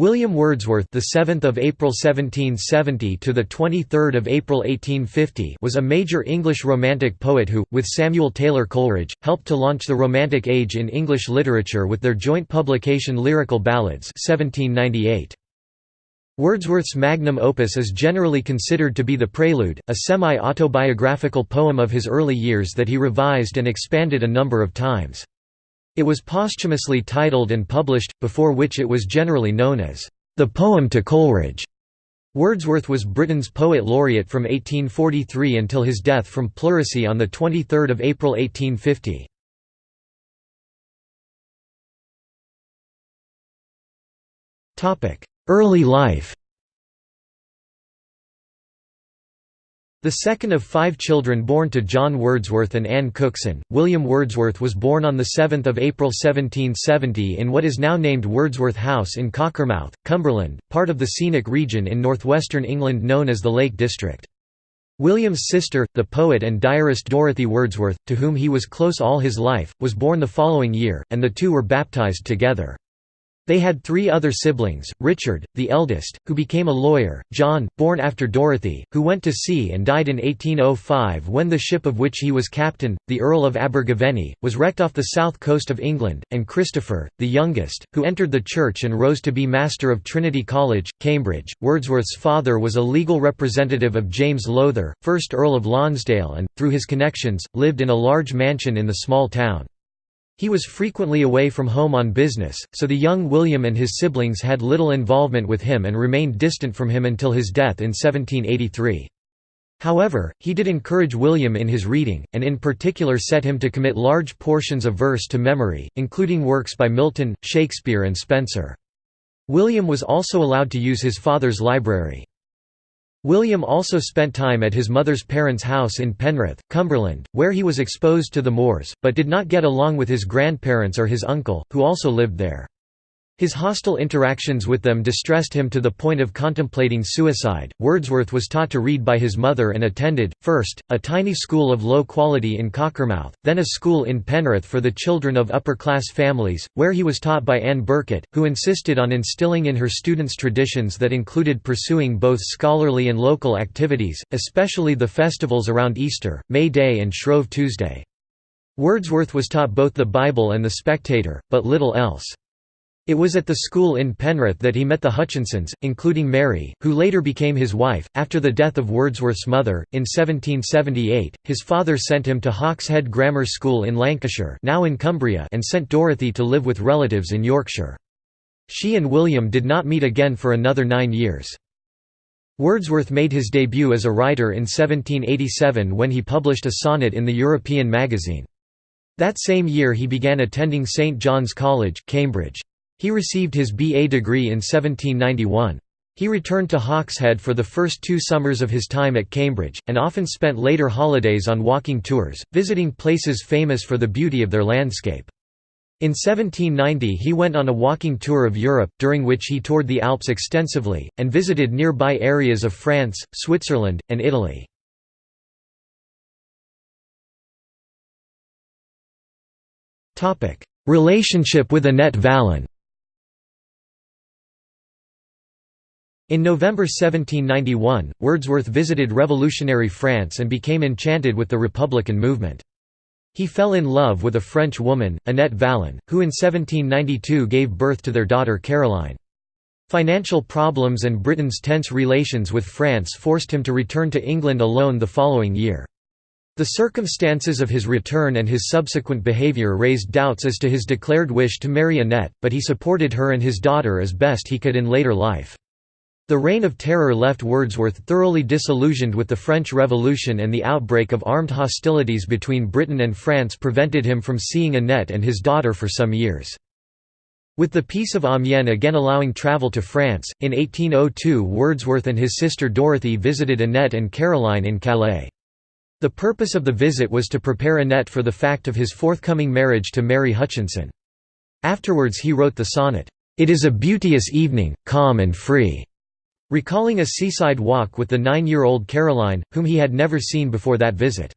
William Wordsworth, the 7th of April 1770 to the 23rd of April 1850, was a major English romantic poet who, with Samuel Taylor Coleridge, helped to launch the Romantic Age in English literature with their joint publication Lyrical Ballads 1798. Wordsworth's magnum opus is generally considered to be The Prelude, a semi-autobiographical poem of his early years that he revised and expanded a number of times. It was posthumously titled and published, before which it was generally known as, "...the Poem to Coleridge". Wordsworth was Britain's poet laureate from 1843 until his death from pleurisy on 23 April 1850. Early life The second of five children born to John Wordsworth and Anne Cookson, William Wordsworth was born on 7 April 1770 in what is now named Wordsworth House in Cockermouth, Cumberland, part of the scenic region in northwestern England known as the Lake District. William's sister, the poet and diarist Dorothy Wordsworth, to whom he was close all his life, was born the following year, and the two were baptized together. They had three other siblings, Richard, the eldest, who became a lawyer, John, born after Dorothy, who went to sea and died in 1805 when the ship of which he was captain, the Earl of Abergavenny, was wrecked off the south coast of England, and Christopher, the youngest, who entered the church and rose to be Master of Trinity College, Cambridge. Wordsworth's father was a legal representative of James Lowther, 1st Earl of Lonsdale and, through his connections, lived in a large mansion in the small town. He was frequently away from home on business, so the young William and his siblings had little involvement with him and remained distant from him until his death in 1783. However, he did encourage William in his reading, and in particular set him to commit large portions of verse to memory, including works by Milton, Shakespeare and Spenser. William was also allowed to use his father's library. William also spent time at his mother's parents' house in Penrith, Cumberland, where he was exposed to the Moors, but did not get along with his grandparents or his uncle, who also lived there. His hostile interactions with them distressed him to the point of contemplating suicide. Wordsworth was taught to read by his mother and attended, first, a tiny school of low quality in Cockermouth, then a school in Penrith for the children of upper class families, where he was taught by Anne Birkett, who insisted on instilling in her students traditions that included pursuing both scholarly and local activities, especially the festivals around Easter, May Day, and Shrove Tuesday. Wordsworth was taught both the Bible and the Spectator, but little else. It was at the school in Penrith that he met the Hutchinsons, including Mary, who later became his wife. After the death of Wordsworth's mother, in 1778, his father sent him to Hawkshead Grammar School in Lancashire now in Cumbria and sent Dorothy to live with relatives in Yorkshire. She and William did not meet again for another nine years. Wordsworth made his debut as a writer in 1787 when he published a sonnet in the European magazine. That same year he began attending St John's College, Cambridge. He received his B.A. degree in 1791. He returned to Hawkshead for the first two summers of his time at Cambridge, and often spent later holidays on walking tours, visiting places famous for the beauty of their landscape. In 1790 he went on a walking tour of Europe, during which he toured the Alps extensively, and visited nearby areas of France, Switzerland, and Italy. Relationship with Annette Vallon In November 1791, Wordsworth visited revolutionary France and became enchanted with the Republican movement. He fell in love with a French woman, Annette Vallon, who in 1792 gave birth to their daughter Caroline. Financial problems and Britain's tense relations with France forced him to return to England alone the following year. The circumstances of his return and his subsequent behaviour raised doubts as to his declared wish to marry Annette, but he supported her and his daughter as best he could in later life. The Reign of Terror left Wordsworth thoroughly disillusioned with the French Revolution and the outbreak of armed hostilities between Britain and France prevented him from seeing Annette and his daughter for some years. With the Peace of Amiens again allowing travel to France, in 1802 Wordsworth and his sister Dorothy visited Annette and Caroline in Calais. The purpose of the visit was to prepare Annette for the fact of his forthcoming marriage to Mary Hutchinson. Afterwards he wrote the sonnet, "'It is a beauteous evening, calm and free' recalling a seaside walk with the nine-year-old Caroline, whom he had never seen before that visit.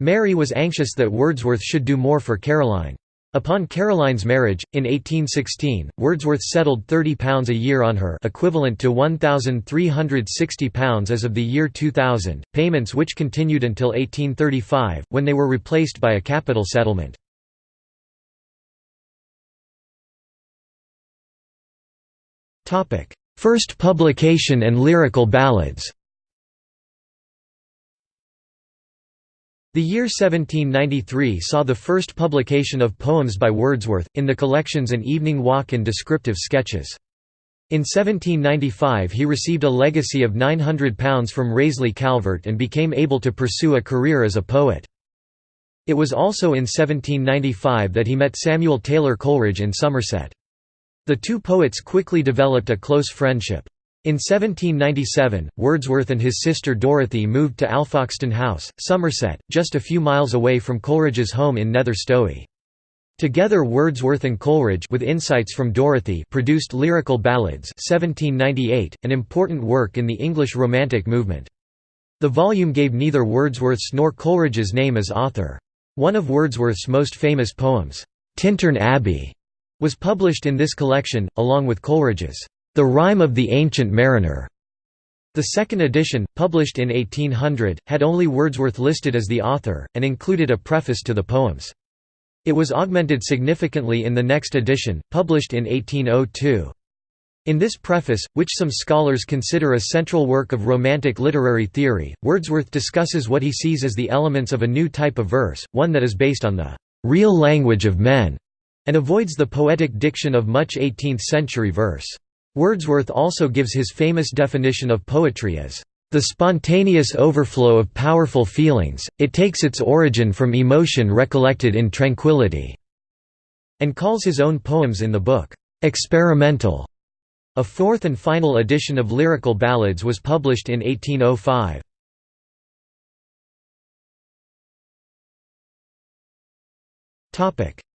Mary was anxious that Wordsworth should do more for Caroline. Upon Caroline's marriage, in 1816, Wordsworth settled £30 a year on her equivalent to £1,360 as of the year 2000, payments which continued until 1835, when they were replaced by a capital settlement. First publication and lyrical ballads The year 1793 saw the first publication of poems by Wordsworth, in the collections An Evening Walk and Descriptive Sketches. In 1795 he received a legacy of £900 from Raisley Calvert and became able to pursue a career as a poet. It was also in 1795 that he met Samuel Taylor Coleridge in Somerset. The two poets quickly developed a close friendship. In 1797, Wordsworth and his sister Dorothy moved to Alfoxton House, Somerset, just a few miles away from Coleridge's home in Nether Stowey. Together Wordsworth and Coleridge with insights from Dorothy produced Lyrical Ballads 1798, an important work in the English Romantic movement. The volume gave neither Wordsworth's nor Coleridge's name as author. One of Wordsworth's most famous poems, Tintern Abbey, was published in this collection, along with Coleridge's the Rime of the Ancient Mariner. The second edition, published in 1800, had only Wordsworth listed as the author, and included a preface to the poems. It was augmented significantly in the next edition, published in 1802. In this preface, which some scholars consider a central work of Romantic literary theory, Wordsworth discusses what he sees as the elements of a new type of verse, one that is based on the real language of men, and avoids the poetic diction of much 18th-century verse. Wordsworth also gives his famous definition of poetry as, "...the spontaneous overflow of powerful feelings, it takes its origin from emotion recollected in tranquility", and calls his own poems in the book, "...experimental". A fourth and final edition of Lyrical Ballads was published in 1805.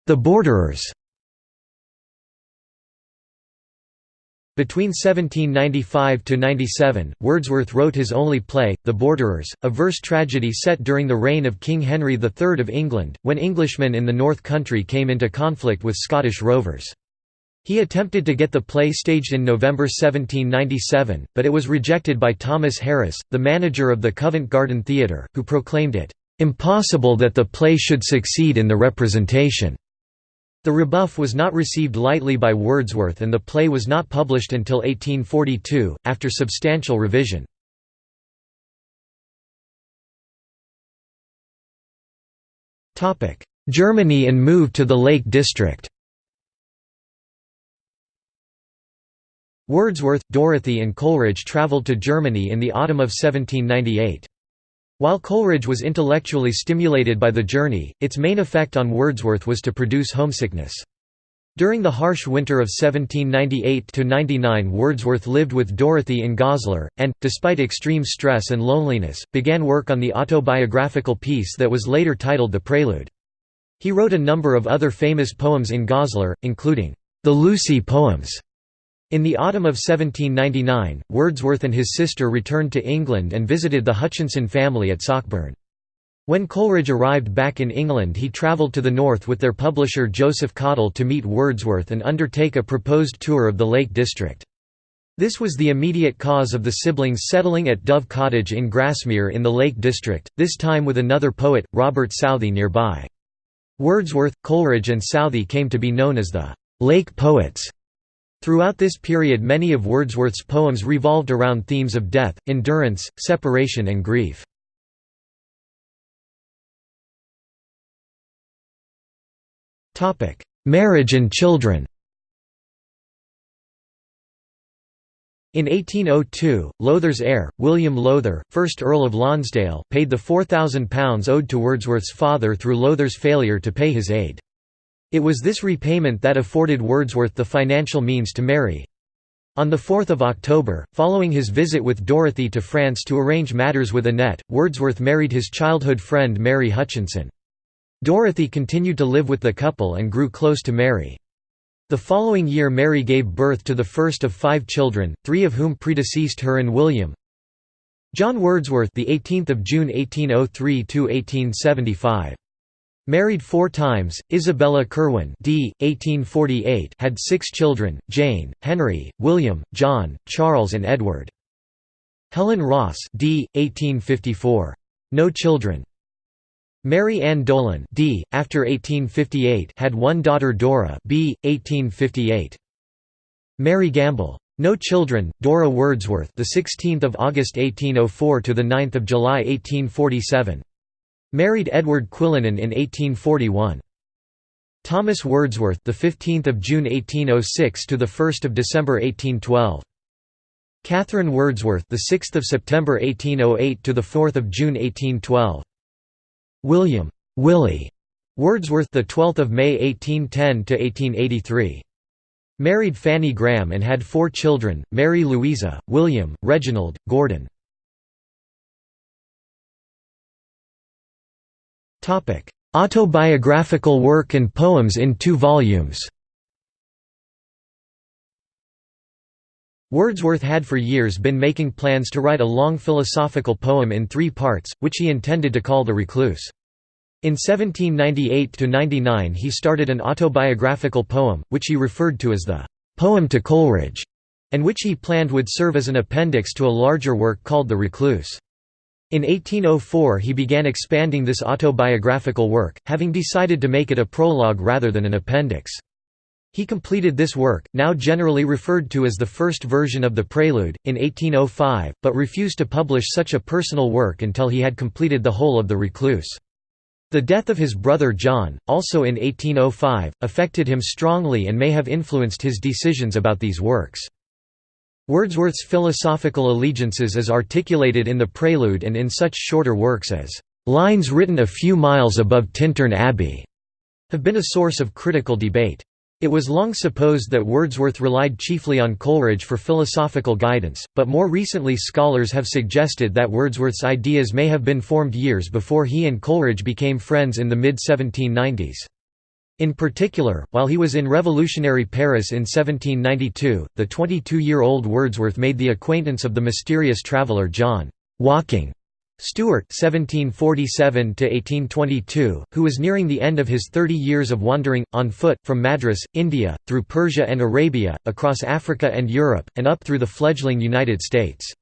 The Borderers Between 1795–97, Wordsworth wrote his only play, The Borderers, a verse tragedy set during the reign of King Henry III of England, when Englishmen in the North Country came into conflict with Scottish rovers. He attempted to get the play staged in November 1797, but it was rejected by Thomas Harris, the manager of the Covent Garden Theatre, who proclaimed it, "...impossible that the play should succeed in the representation." The rebuff was not received lightly by Wordsworth and the play was not published until 1842, after substantial revision. Germany and move to the Lake District Wordsworth, Dorothy and Coleridge travelled to Germany in the autumn of 1798. While Coleridge was intellectually stimulated by the journey, its main effect on Wordsworth was to produce homesickness. During the harsh winter of 1798–99 Wordsworth lived with Dorothy in Goslar, and, despite extreme stress and loneliness, began work on the autobiographical piece that was later titled The Prelude. He wrote a number of other famous poems in Goslar, including, "'The Lucy Poems' In the autumn of 1799, Wordsworth and his sister returned to England and visited the Hutchinson family at Sockburn. When Coleridge arrived back in England he travelled to the north with their publisher Joseph Cottle to meet Wordsworth and undertake a proposed tour of the Lake District. This was the immediate cause of the siblings settling at Dove Cottage in Grasmere in the Lake District, this time with another poet, Robert Southey nearby. Wordsworth, Coleridge and Southey came to be known as the «Lake Poets». Throughout this period many of Wordsworth's poems revolved around themes of death, endurance, separation and grief. Marriage and children In 1802, Lowther's heir, William Lowther, 1st Earl of Lonsdale, paid the £4,000 owed to Wordsworth's father through Lowther's failure to pay his aid. It was this repayment that afforded Wordsworth the financial means to marry. On 4 October, following his visit with Dorothy to France to arrange matters with Annette, Wordsworth married his childhood friend Mary Hutchinson. Dorothy continued to live with the couple and grew close to Mary. The following year Mary gave birth to the first of five children, three of whom predeceased her and William. John Wordsworth, the 18th of June 1803 to 1875. Married four times, Isabella Curwen d. 1848 had six children, Jane, Henry, William, John, Charles and Edward. Helen Ross d. 1854. No children. Mary Ann Dolan d. after 1858 had one daughter Dora b. 1858. Mary Gamble. No children. Dora Wordsworth, the 16th of August 1804 to the 9th of July 1847. Married Edward Quillinan in 1841. Thomas Wordsworth, the 15th of June 1806 to the 1st of December 1812. Catherine Wordsworth, the 6th of September 1808 to the 4th of June 1812. William Willie Wordsworth, the 12th of May 1810 to 1883. Married Fanny Graham and had four children, Mary Louisa, William, Reginald, Gordon. Autobiographical work and poems in two volumes Wordsworth had for years been making plans to write a long philosophical poem in three parts, which he intended to call The Recluse. In 1798–99 he started an autobiographical poem, which he referred to as the «Poem to Coleridge», and which he planned would serve as an appendix to a larger work called The Recluse. In 1804 he began expanding this autobiographical work, having decided to make it a prologue rather than an appendix. He completed this work, now generally referred to as the first version of the Prelude, in 1805, but refused to publish such a personal work until he had completed the whole of The Recluse. The death of his brother John, also in 1805, affected him strongly and may have influenced his decisions about these works. Wordsworth's philosophical allegiances as articulated in the Prelude and in such shorter works as "'Lines Written a Few Miles Above Tintern Abbey' have been a source of critical debate. It was long supposed that Wordsworth relied chiefly on Coleridge for philosophical guidance, but more recently scholars have suggested that Wordsworth's ideas may have been formed years before he and Coleridge became friends in the mid-1790s. In particular, while he was in revolutionary Paris in 1792, the 22-year-old Wordsworth made the acquaintance of the mysterious traveller John Walking Stewart (1747–1822), who was nearing the end of his 30 years of wandering on foot from Madras, India, through Persia and Arabia, across Africa and Europe, and up through the fledgling United States.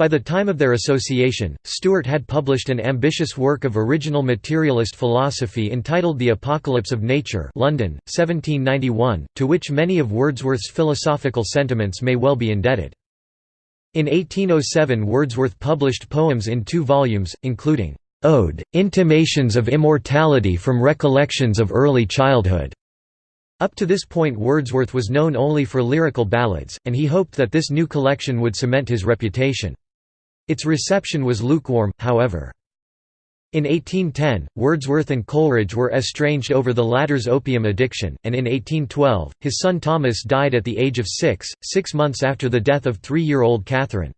By the time of their association, Stewart had published an ambitious work of original materialist philosophy entitled The Apocalypse of Nature London, 1791, to which many of Wordsworth's philosophical sentiments may well be indebted. In 1807 Wordsworth published poems in two volumes, including, "'Ode, Intimations of Immortality from Recollections of Early Childhood". Up to this point Wordsworth was known only for lyrical ballads, and he hoped that this new collection would cement his reputation. Its reception was lukewarm, however. In 1810, Wordsworth and Coleridge were estranged over the latter's opium addiction, and in 1812, his son Thomas died at the age of six, six months after the death of three-year-old Catherine.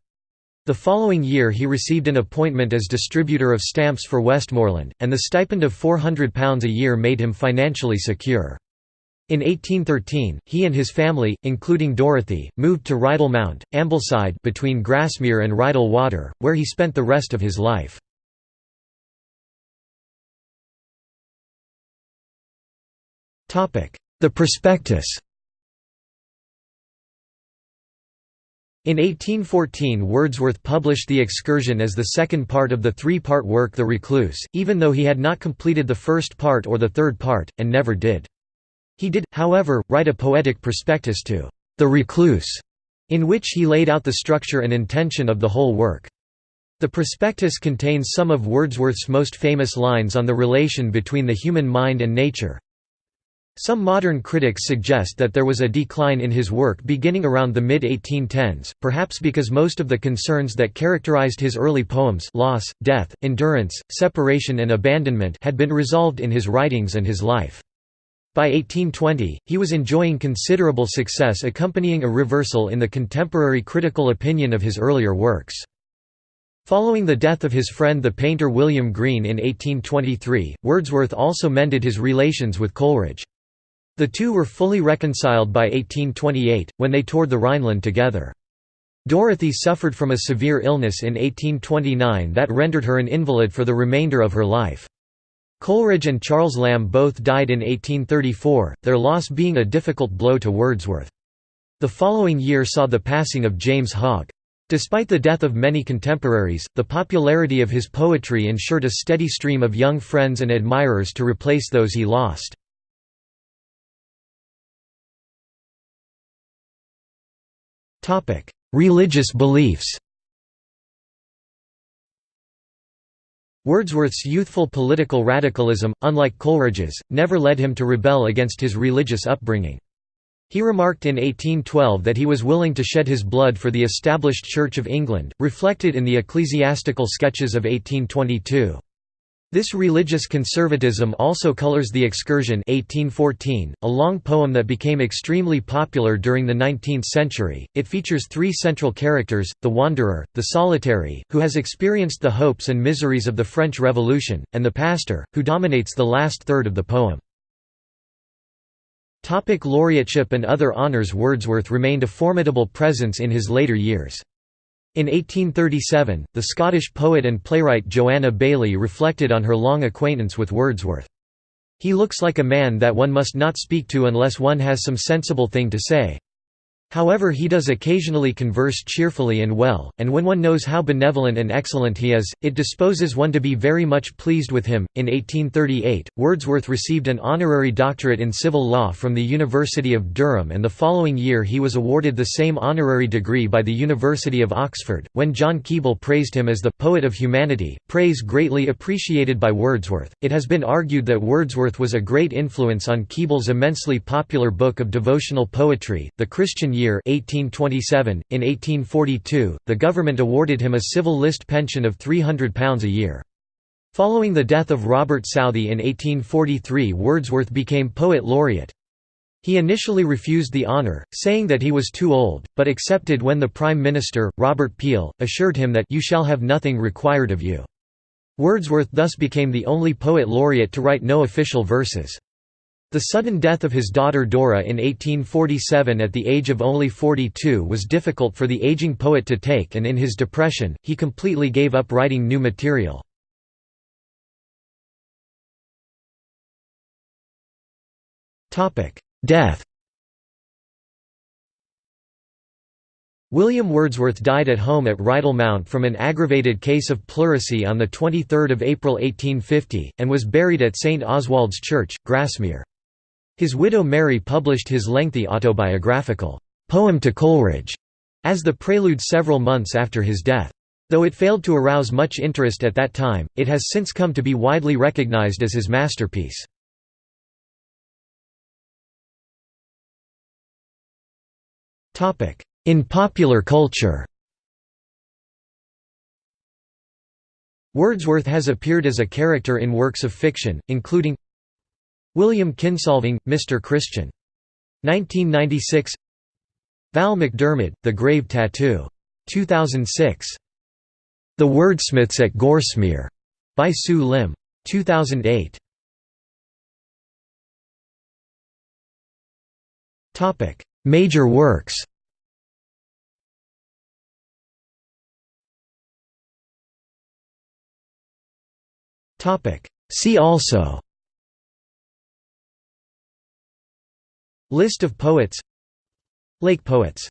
The following year he received an appointment as distributor of stamps for Westmoreland, and the stipend of £400 a year made him financially secure. In 1813, he and his family, including Dorothy, moved to Rydal Mount, Ambleside between Grasmere and Rydal Water, where he spent the rest of his life. The prospectus In 1814 Wordsworth published The Excursion as the second part of the three-part work The Recluse, even though he had not completed the first part or the third part, and never did. He did, however, write a poetic prospectus to The Recluse, in which he laid out the structure and intention of the whole work. The prospectus contains some of Wordsworth's most famous lines on the relation between the human mind and nature, some modern critics suggest that there was a decline in his work beginning around the mid-1810s, perhaps because most of the concerns that characterized his early poems loss, death, endurance, separation and abandonment had been resolved in his writings and his life. By 1820, he was enjoying considerable success accompanying a reversal in the contemporary critical opinion of his earlier works. Following the death of his friend the painter William Green in 1823, Wordsworth also mended his relations with Coleridge. The two were fully reconciled by 1828, when they toured the Rhineland together. Dorothy suffered from a severe illness in 1829 that rendered her an invalid for the remainder of her life. Coleridge and Charles Lamb both died in 1834, their loss being a difficult blow to Wordsworth. The following year saw the passing of James Hogg. Despite the death of many contemporaries, the popularity of his poetry ensured a steady stream of young friends and admirers to replace those he lost. Religious beliefs Wordsworth's youthful political radicalism, unlike Coleridge's, never led him to rebel against his religious upbringing. He remarked in 1812 that he was willing to shed his blood for the established Church of England, reflected in the ecclesiastical sketches of 1822. This religious conservatism also colors The Excursion 1814, a long poem that became extremely popular during the 19th century. It features three central characters, the wanderer, the solitary, who has experienced the hopes and miseries of the French Revolution, and the pastor, who dominates the last third of the poem. Topic laureateship and other honours Wordsworth remained a formidable presence in his later years. In 1837, the Scottish poet and playwright Joanna Baillie reflected on her long acquaintance with Wordsworth. He looks like a man that one must not speak to unless one has some sensible thing to say. However he does occasionally converse cheerfully and well, and when one knows how benevolent and excellent he is, it disposes one to be very much pleased with him. In 1838, Wordsworth received an honorary doctorate in civil law from the University of Durham and the following year he was awarded the same honorary degree by the University of Oxford. When John Keble praised him as the poet of humanity, praise greatly appreciated by Wordsworth, it has been argued that Wordsworth was a great influence on Keble's immensely popular book of devotional poetry, The Christian year 1827. .In 1842, the government awarded him a civil list pension of £300 a year. Following the death of Robert Southey in 1843 Wordsworth became poet laureate. He initially refused the honour, saying that he was too old, but accepted when the Prime Minister, Robert Peel, assured him that you shall have nothing required of you. Wordsworth thus became the only poet laureate to write no official verses. The sudden death of his daughter Dora in 1847 at the age of only 42 was difficult for the aging poet to take and in his depression, he completely gave up writing new material. Death William Wordsworth died at home at Rydal Mount from an aggravated case of pleurisy on 23 April 1850, and was buried at St Oswald's Church, Grasmere. His widow Mary published his lengthy autobiographical, "'Poem to Coleridge' as the prelude several months after his death. Though it failed to arouse much interest at that time, it has since come to be widely recognized as his masterpiece. In popular culture Wordsworth has appeared as a character in works of fiction, including William Kinsolving, Mr. Christian. 1996 Val McDermid, The Grave Tattoo. 2006. The Wordsmiths at Gorsemere. By Sue Limb. 2008. Major works See also List of poets. Lake poets